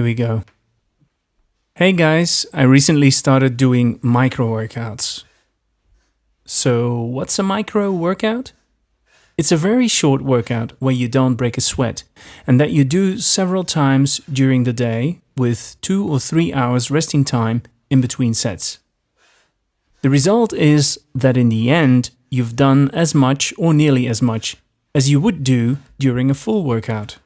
we go. Hey guys, I recently started doing micro workouts. So, what's a micro workout? It's a very short workout where you don't break a sweat and that you do several times during the day with two or three hours resting time in between sets. The result is that in the end, you've done as much or nearly as much as you would do during a full workout.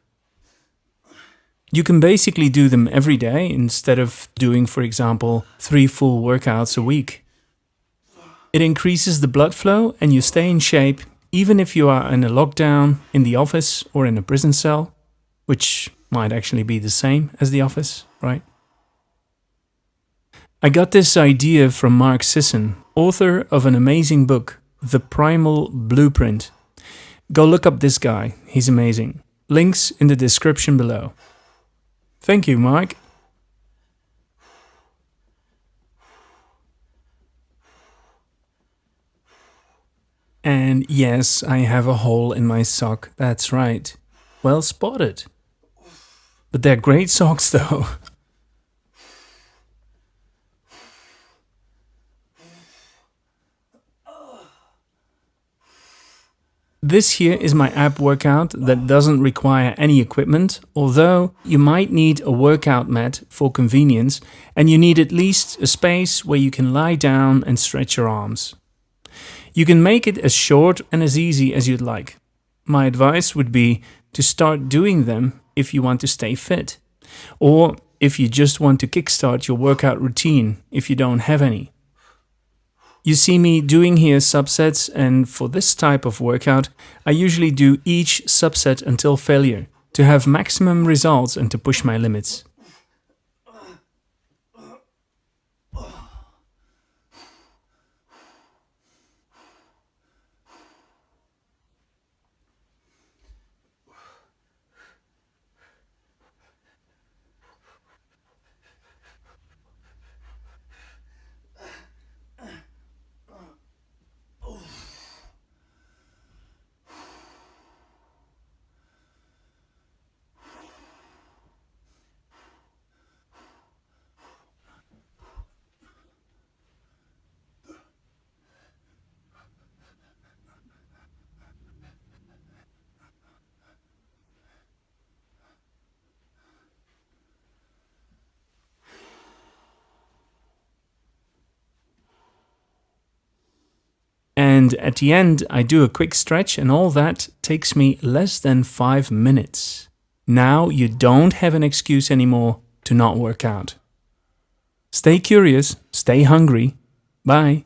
You can basically do them every day instead of doing, for example, three full workouts a week. It increases the blood flow and you stay in shape even if you are in a lockdown, in the office, or in a prison cell, which might actually be the same as the office, right? I got this idea from Mark Sisson, author of an amazing book, The Primal Blueprint. Go look up this guy, he's amazing. Links in the description below. Thank you, Mike. And yes, I have a hole in my sock, that's right. Well spotted. But they're great socks though. This here is my ab workout that doesn't require any equipment, although you might need a workout mat for convenience and you need at least a space where you can lie down and stretch your arms. You can make it as short and as easy as you'd like. My advice would be to start doing them if you want to stay fit, or if you just want to kickstart your workout routine if you don't have any. You see me doing here subsets and for this type of workout, I usually do each subset until failure to have maximum results and to push my limits. And at the end, I do a quick stretch and all that takes me less than five minutes. Now you don't have an excuse anymore to not work out. Stay curious, stay hungry. Bye.